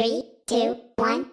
Three, two, one,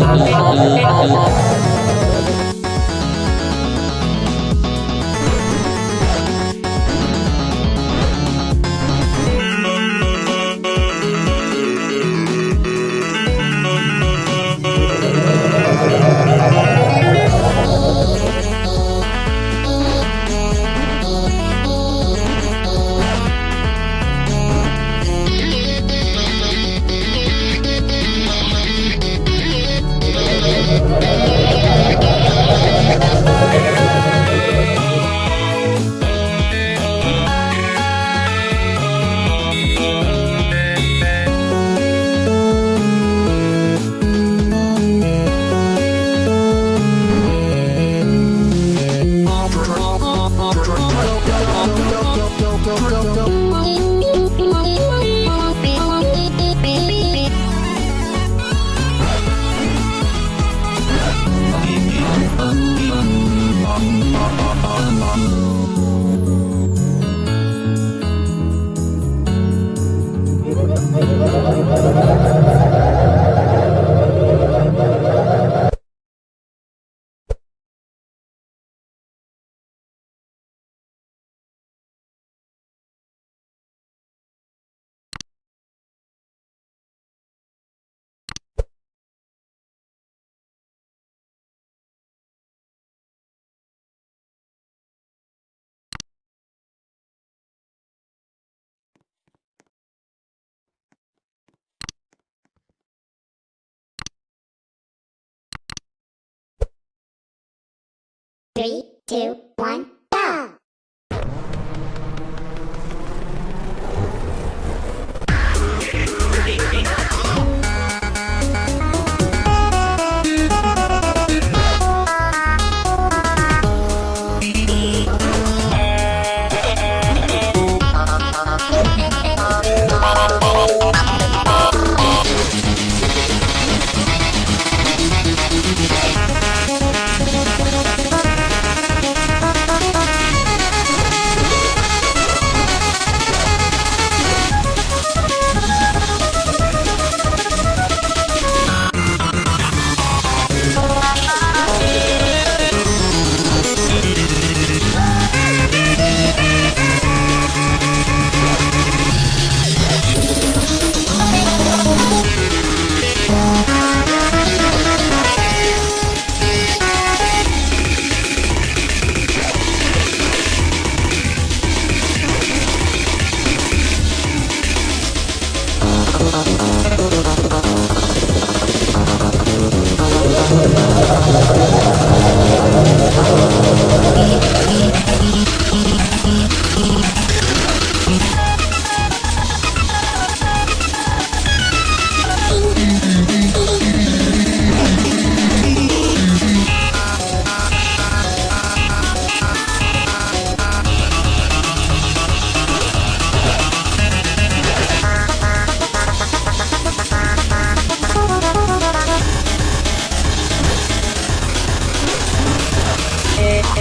ハートの。Three, two, one,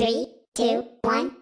Three, two, one,